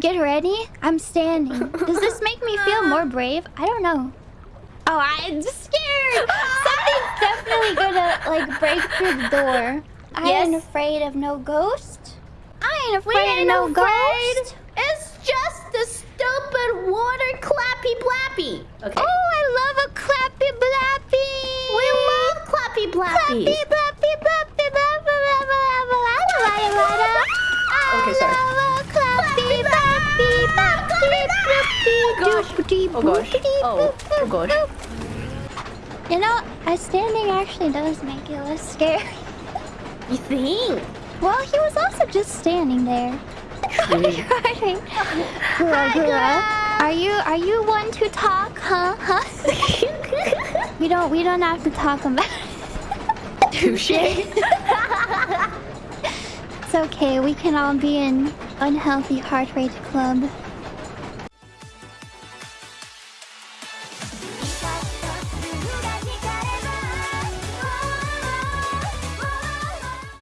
Get ready. I'm standing. Does this make me feel more brave? I don't know. Oh, I'm scared. Something's definitely gonna like break through the door. I Yes. ain't afraid of no ghost. I ain't afraid ain't of no afraid. ghost. It's just a stupid water clappy blappy. Okay. Oh, I love a clappy blappy. we love clappy blappy. clappy blappy blappy blappy blappy blappy blappy Okay, sorry. Gosh. Oh gosh. Oh, oh gosh. You know, uh, standing actually does make it less scary. You think? Well, he was also just standing there. Gura, Gura, Are you are you one to talk, huh? Huh? we don't we don't have to talk about it. Touche. It's okay. We can all be in unhealthy heart rate club.